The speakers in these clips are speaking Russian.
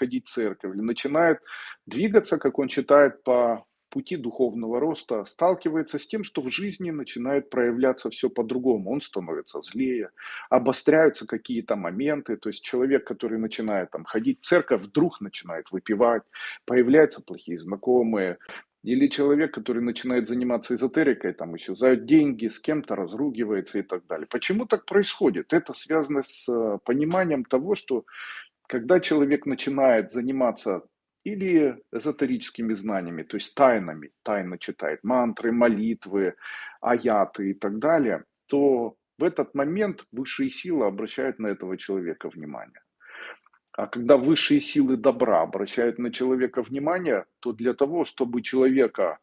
ходить в церковь, или начинает двигаться, как он считает, по пути духовного роста, сталкивается с тем, что в жизни начинает проявляться все по-другому. Он становится злее, обостряются какие-то моменты. То есть человек, который начинает там, ходить в церковь, вдруг начинает выпивать, появляются плохие знакомые, или человек, который начинает заниматься эзотерикой, там исчезают деньги, с кем-то разругивается и так далее. Почему так происходит? Это связано с э, пониманием того, что когда человек начинает заниматься или эзотерическими знаниями, то есть тайнами, тайно читает мантры, молитвы, аяты и так далее, то в этот момент высшие силы обращают на этого человека внимание. А когда высшие силы добра обращают на человека внимание, то для того, чтобы человека...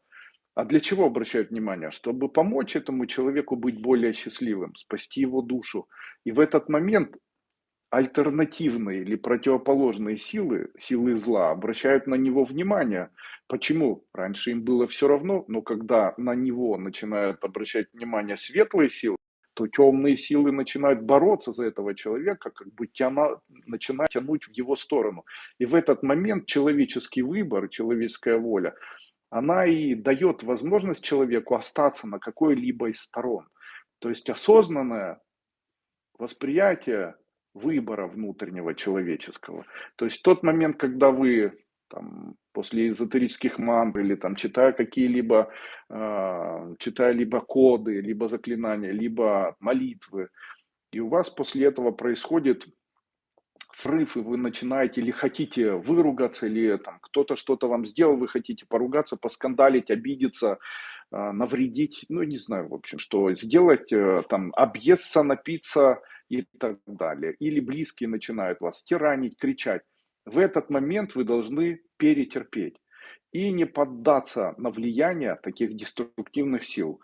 А для чего обращают внимание? Чтобы помочь этому человеку быть более счастливым, спасти его душу. И в этот момент альтернативные или противоположные силы, силы зла, обращают на него внимание. Почему? Раньше им было все равно, но когда на него начинают обращать внимание светлые силы, то темные силы начинают бороться за этого человека, как бы тяна, начинать тянуть в его сторону. И в этот момент человеческий выбор, человеческая воля, она и дает возможность человеку остаться на какой-либо из сторон. То есть осознанное восприятие выбора внутреннего человеческого. То есть тот момент, когда вы там, после эзотерических мантр или там читая какие-либо, э, читая либо коды, либо заклинания, либо молитвы, и у вас после этого происходит срыв, и вы начинаете или хотите выругаться, или там кто-то что-то вам сделал, вы хотите поругаться, поскандалить, обидеться, э, навредить, ну не знаю, в общем, что сделать, э, там, объесться, напиться и так далее. Или близкие начинают вас тиранить, кричать в этот момент вы должны перетерпеть и не поддаться на влияние таких деструктивных сил.